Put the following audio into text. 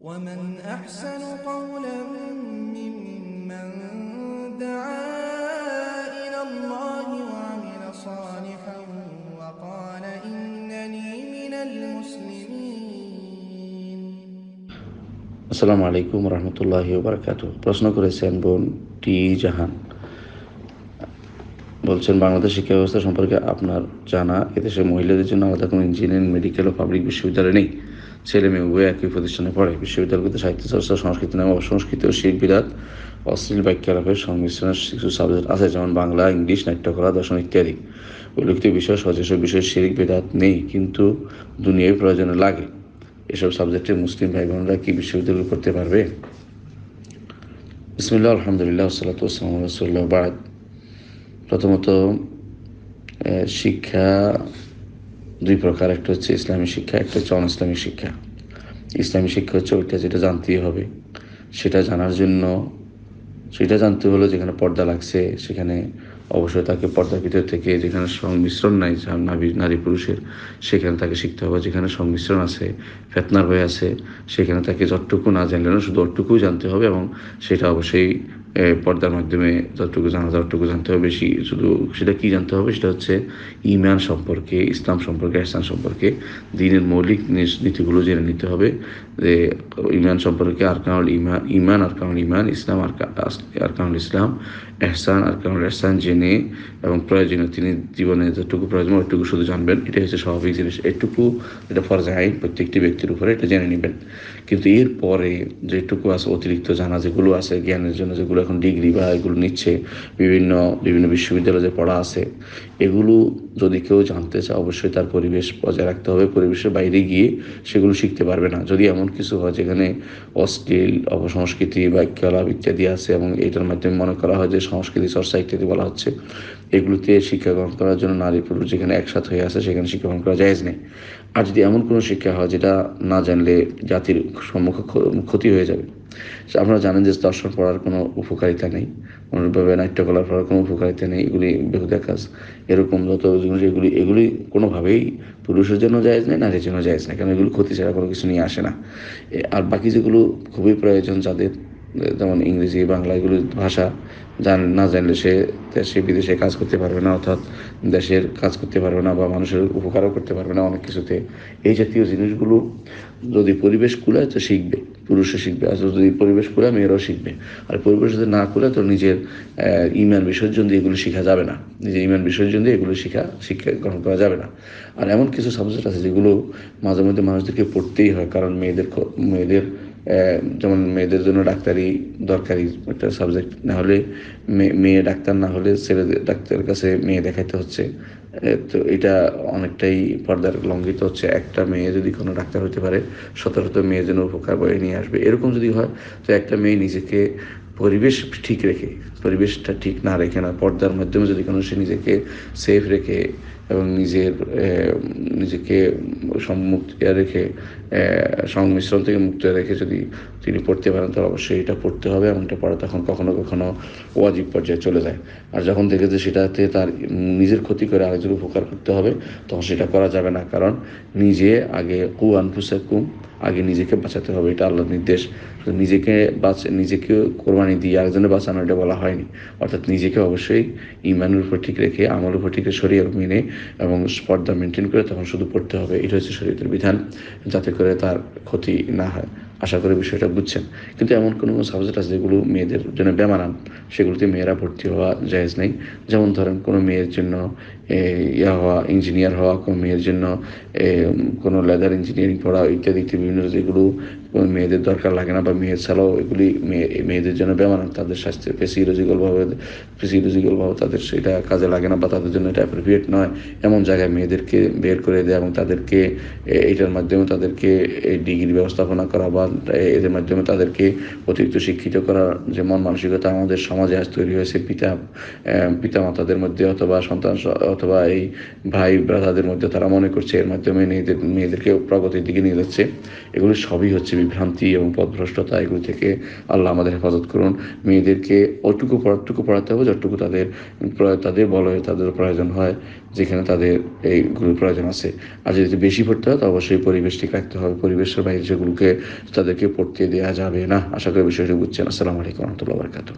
ومن أحسن قولا ممن دعا إلى الله وعمل صالحا وقال إنني من المسلمين আসসালামু আলাইকুম রহমতুল্লাহি বারকাত প্রশ্ন করেছেন বোন টি জাহান বলছেন বাংলাদেশ শিক্ষা ব্যবস্থা সম্পর্কে আপনার জানা এদেশে মহিলাদের জন্য আলাদা কোনো ইঞ্জিনিয়ারিং মেডিকেল ও পাবলিক বিশ্ববিদ্যালয় নেই ছেলে মেয়ে উভয় একই প্রতিষ্ঠানে পড়ে। বিশ্ববিদ্যালয়গুলোতে সাহিত্য চর্চা, সংস্কৃতি নামে অসংস্কৃত ও শিল্প বিরাট, অশ্লীল বাক্যালাপের সংমিশ্রণের কিছু সাবজেক্ট আছে, যেমন বাংলা, ইংলিশ, নাট্যকলা, দর্শন ইত্যাদি। উল্লেখিত বিষয়, সচেষ্ট বিষয়ে শিরিক বেদাত নেই, কিন্তু দুনিয়ায় প্রয়োজনে লাগে। এসব সাবজেক্টে মুসলিম ভাই বোনরা কি বিশ্ববিদ্যালয় করতে পারবে? বিসমিল্লা আলহামদুলিল্লাহ ওসালাম রসুল্লাহ বাদ। প্রথমত শিক্ষা দুই প্রকার, একটা হচ্ছে ইসলামী শিক্ষা, একটা হচ্ছে অন ইসলামিক শিক্ষা। ইসলামী শিক্ষা হচ্ছে ওইটা যেটা জানতেই হবে। সেটা জানার জন্য, সেটা জানতে হলো যেখানে পর্দা লাগছে, সেখানে অবশ্যই তাকে পর্দার ভিতর থেকে যেখানে সংমিশ্রণ নাই নারী নারী পুরুষের, সেখানে তাকে শিখতে হবে। যেখানে সংমিশ্রণ আছে, ফেতনার হয়ে আছে, সেখানে তাকে যতটুকু না জানলে না শুধু অতটুকুই জানতে হবে এবং সেটা অবশ্যই পর্দার মাধ্যমে যতটুকু জানা যায় ততটুকু জানতে হবে। বেশি শুধু সেটা কি জানতে হবে? সেটা হচ্ছে ইমান সম্পর্কে, ইসলাম সম্পর্কে ইসলাম সম্পর্কে, দিনের মৌলিক নীতি- নীতিগুলো জেনে নিতে হবে যে ইমান সম্পর্কে আরকানুল ইমান ইমান আরকানুল ইমান ইসলাম আরকা- আরকানুল ইসলাম, এহসান আরকানুল এহসান জেনে এবং প্রয়োজনীয় তিনি জীবনে যতটুকু প্রয়োজন ওইটুকু শুধু জানবেন। এটা হচ্ছে স্বাভাবিক জিনিস। এটুকু এটা ফরজে আইন প্রত্যেকটি ব্যক্তির উপরে এটা জেনে নেবেন। কিন্তু এরপরে যেটুকু আছে অতিরিক্ত জানা যেগুলো আছে, জ্ঞানের জন্য যেগুলো এখন ডিগ্রি বা এগুলো নিচ্ছে বিভিন্ন বিভিন্ন বিশ্ববিদ্যালয়ে যে পড়া আছে এগুলো যদি কেউ জানতে চায়, অবশ্যই তার পরিবেশ বজায় রাখতে হবে। পরিবেশের বাইরে গিয়ে সেগুলো শিখতে পারবে না। যদি এমন কিছু হয় যেখানে অশ্লীল অপসংস্কৃতি বা কলা ইত্যাদি আছে এবং এটার মাধ্যমে মনে করা হয় যে সংস্কৃতি চর্চা ইত্যাদি বলা হচ্ছে, এগুলোতে শিক্ষা গ্রহণ করার জন্য নারী পুরুষ যেখানে একসাথ হয়ে আছে সেখানে শিক্ষা গ্রহণ করা যায় নেই। আর যদি এমন কোনো শিক্ষা হয় যেটা না জানলে জাতির সম্মুখে ক্ষ- ক্ষতি হয়ে যাবে। আপনারা জানেন যে দর্শন পড়ার কোনো উপকারিতা নেই। অনুরূপভাবে নাট্যকলা পড়ার কোনো উপকারিতা নেই। এগুলি বেহুদা কাজ। এরকম যত জিনিস এগুলি এগুলি কোনোভাবেই পুরুষের জন্য জায়েজ নেই নারীর জন্য জায়েজ নেই কারণ এগুলো ক্ষতি ছাড়া কোনো কিছু নিয়ে আসে না। আর বাকি যেগুলো খুবই প্রয়োজন যাদের যেমন ইংরেজি, বাংলা এগুলো ভাষা জান, না জানলে সে দেশে, বিদেশে কাজ করতে পারবে না, অর্থাৎ দেশের কাজ করতে পারবে না বা মানুষের উপকারও করতে পারবে না অনেক কিছুতে। এই জাতীয় জিনিসগুলো যদি পরিবেশ কুলায় তো শিখবে। পুরুষও শিখবে, আর যদি পরিবেশ করে মেয়েরাও শিখবে। আর পরিবেশ যদি না করে, তো নিজের ইমান বিসর্জন দিয়ে এগুলো শেখা যাবে না। নিজের ইমান বিসর্জন দিয়ে এগুলো শিখা, শিক্ষা গ্রহণ করা যাবে না। আর এমন কিছু সাবজেক্ট আছে যেগুলো মাঝে মধ্যে মানুষদেরকে পড়তেই হয়, কারণ মেয়েদের মেয়েদের যেমন মেয়েদের জন্য ডাক্তারি দরকারি একটা সাবজেক্ট না হলে মেয়ে- ডাক্তার না হলে ছেলে ডাক্তারের কাছে মেয়ে দেখাইতে হচ্ছে। তো এটা অনেকটাই পর্দার লঙ্ঘিত হচ্ছে। একটা মেয়ে যদি কোনো ডাক্তার হতে পারে শত শত মেয়ের জন্য উপকার বয়ে নিয়ে আসবে। এরকম যদি হয়, তো একটা মেয়ে নিজেকে পরিবেশ ঠিক রেখে, পরিবেশটা ঠিক না রেখে না, পর্দার মাধ্যমে যদি কোনো সে নিজেকে সেফ রেখে এবং নিজের নিজেকে সম্মুক্ত রেখে সংমিশ্রণ থেকে মুক্ত রেখে যদি তিনি পড়তে পারেন, তাহলে অবশ্যই এটা পড়তে হবে। এবং এটা পড়া তখন কখনো কখনো ওয়াজিব পর্যায়ে চলে যায়। আর যখন দেখে যে সেটাতে তার নিজের ক্ষতি করে আরেকজন উপকার করতে হবে, তখন সেটা করা যাবে না। কারণ নিজে আগে, কু আনফুসাকুম, আগে নিজেকে বাঁচাতে হবে। এটা আল্লাহর নির্দেশ। নিজেকে বাঁচ, নিজেকে কোরবানি দিয়ে আরেকজনের বাঁচানো এটা বলা হয়নি। অর্থাৎ নিজেকে অবশ্যই ইমানের উপর ঠিক রেখে, আমলের উপর ঠিক শরীর মেনে এবং স্পর্ধা মেনটেন করে তখন শুধু পড়তে হবে। এটা হচ্ছে শরীরের বিধান, যাতে করে তার ক্ষতি না হয়। আশা করি বিষয়টা বুঝছেন। কিন্তু এমন কোনো সাবজেক্ট আছে যেগুলো মেয়েদের জন্য বেমানান? সেগুলোতে মেয়েরা ভর্তি হওয়া জায়জ নেই। যেমন ধরেন কোনো মেয়ের জন্য ইয়া হওয়া ইঞ্জিনিয়ার হওয়া, কোনো মেয়ের জন্য কোনো লেদার ইঞ্জিনিয়ারিং পড়া ইত্যাদি ইত্যাদি বিভিন্ন যেগুলো মেয়েদের দরকার লাগে না বা মেয়ের ছাড়াও এগুলি মেয়ে- মেয়েদের জন্য বেমানান, তাদের স্বাস্থ্যের ফিজিওলজিক্যালভাবে ফিজিওলজিক্যালভাবে তাদের সেটা কাজে লাগে না বা তাদের জন্য এটা অ্যাপ্রোপ্রিয়েট নয়। এমন জায়গায় মেয়েদেরকে বের করে দেয় এবং তাদেরকে এটার মাধ্যমে তাদেরকে এই ডিগ্রি ব্যবস্থাপনা করা বা এদের মাধ্যমে তাদেরকে অতিরিক্ত শিক্ষিত করার যে মন মানসিকতা আমাদের সমাজে আজ তৈরি হয়েছে, পিতা পিতা মাতাদের মধ্যে অথবা সন্তান অথবা এই ভাই ব্রাদারদের মধ্যে তারা মনে করছে এর মাধ্যমে মেয়েদের মেয়েদেরকে প্রগতির দিকে নিয়ে যাচ্ছে। এগুলো সবই হচ্ছে বিভ্রান্তি এবং পথভ্রষ্টতা। এগুলো থেকে আল্লাহ আমাদের হেফাজত করুন। মেয়েদেরকে ওটুকু পড়াটুকু পড়াতে হবে, যতটুকু তাদের তাদের বলয়ে তাদের প্রয়োজন হয়, যেখানে তাদের এই এইগুলোর প্রয়োজন আছে। আর যদি বেশি পড়তে হয়, তো অবশ্যই পরিবেশ ঠিক রাখতে হবে। পরিবেশের বাইরে সেগুলোকে তাদেরকে পড়তে দেওয়া যাবে না। আশা করি বিষয়টি বুঝছেন। আসসালামু আলাইকুম রহমতুল্লাহ বরকাত